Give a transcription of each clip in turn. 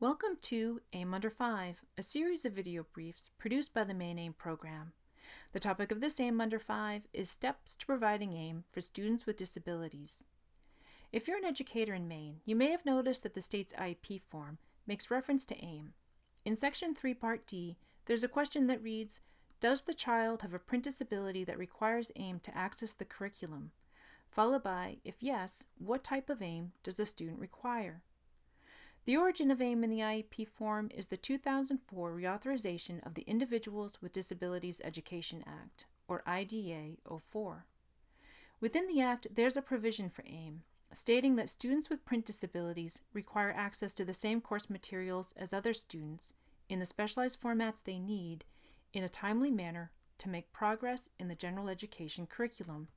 Welcome to AIM Under 5, a series of video briefs produced by the Maine AIM program. The topic of this AIM Under 5 is Steps to Providing AIM for Students with Disabilities. If you're an educator in Maine, you may have noticed that the state's IEP form makes reference to AIM. In Section 3, Part D, there's a question that reads, Does the child have a print disability that requires AIM to access the curriculum? Followed by, if yes, what type of AIM does the student require? The origin of AIM in the IEP form is the 2004 reauthorization of the Individuals with Disabilities Education Act, or IDEA 04. Within the Act, there's a provision for AIM, stating that students with print disabilities require access to the same course materials as other students in the specialized formats they need in a timely manner to make progress in the general education curriculum.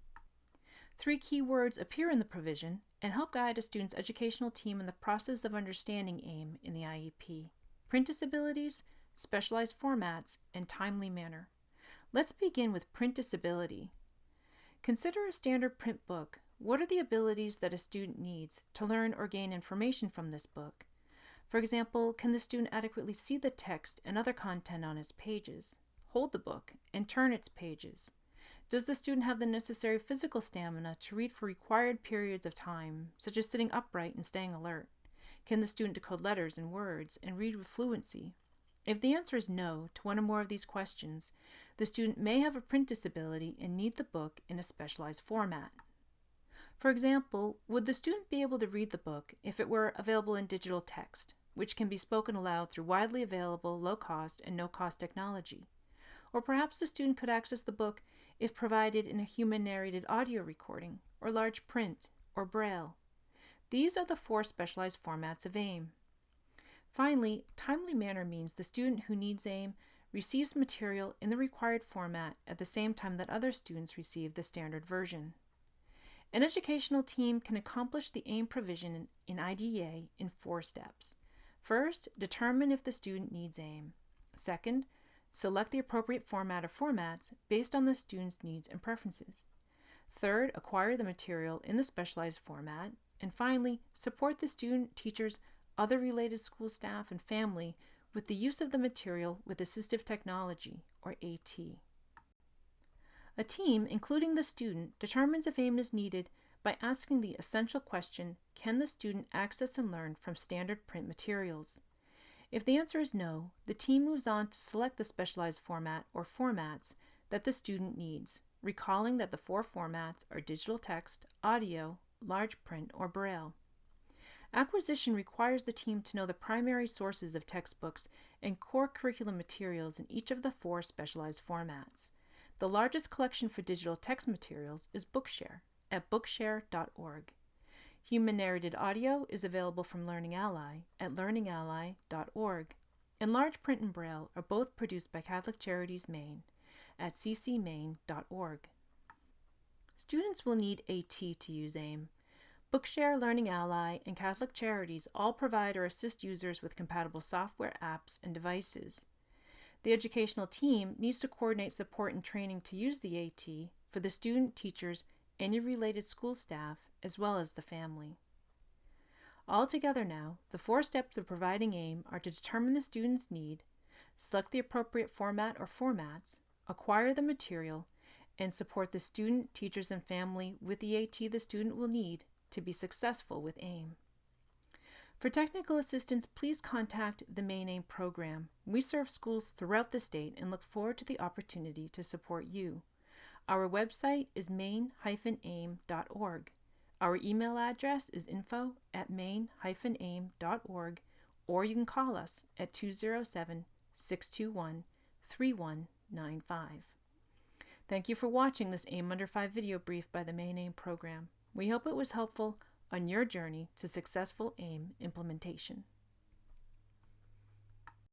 Three key words appear in the provision and help guide a student's educational team in the process of understanding AIM in the IEP. Print disabilities, specialized formats, and timely manner. Let's begin with print disability. Consider a standard print book. What are the abilities that a student needs to learn or gain information from this book? For example, can the student adequately see the text and other content on its pages, hold the book, and turn its pages? Does the student have the necessary physical stamina to read for required periods of time, such as sitting upright and staying alert? Can the student decode letters and words and read with fluency? If the answer is no to one or more of these questions, the student may have a print disability and need the book in a specialized format. For example, would the student be able to read the book if it were available in digital text, which can be spoken aloud through widely available low-cost and no-cost technology? Or perhaps the student could access the book if provided in a human-narrated audio recording, or large print, or braille. These are the four specialized formats of AIM. Finally, timely manner means the student who needs AIM receives material in the required format at the same time that other students receive the standard version. An educational team can accomplish the AIM provision in IDEA in four steps. First, determine if the student needs AIM. Second, Select the appropriate format or formats based on the student's needs and preferences. Third, acquire the material in the specialized format. And finally, support the student, teachers, other related school staff, and family with the use of the material with assistive technology, or AT. A team, including the student, determines if AIM is needed by asking the essential question, can the student access and learn from standard print materials? If the answer is no, the team moves on to select the specialized format or formats that the student needs, recalling that the four formats are digital text, audio, large print, or braille. Acquisition requires the team to know the primary sources of textbooks and core curriculum materials in each of the four specialized formats. The largest collection for digital text materials is Bookshare at bookshare.org. Human narrated audio is available from Learning Ally at learningally.org, and large print and braille are both produced by Catholic Charities Maine at ccmaine.org. Students will need AT to use AIM. Bookshare, Learning Ally, and Catholic Charities all provide or assist users with compatible software, apps, and devices. The educational team needs to coordinate support and training to use the AT for the student, teachers, any related school staff, as well as the family. Altogether now, the four steps of providing AIM are to determine the student's need, select the appropriate format or formats, acquire the material, and support the student, teachers, and family with the AT the student will need to be successful with AIM. For technical assistance, please contact the Maine AIM program. We serve schools throughout the state and look forward to the opportunity to support you. Our website is maine-aim.org. Our email address is info at maine-aim.org or you can call us at 207 621 3195. Thank you for watching this AIM Under 5 video brief by the Maine AIM program. We hope it was helpful on your journey to successful AIM implementation.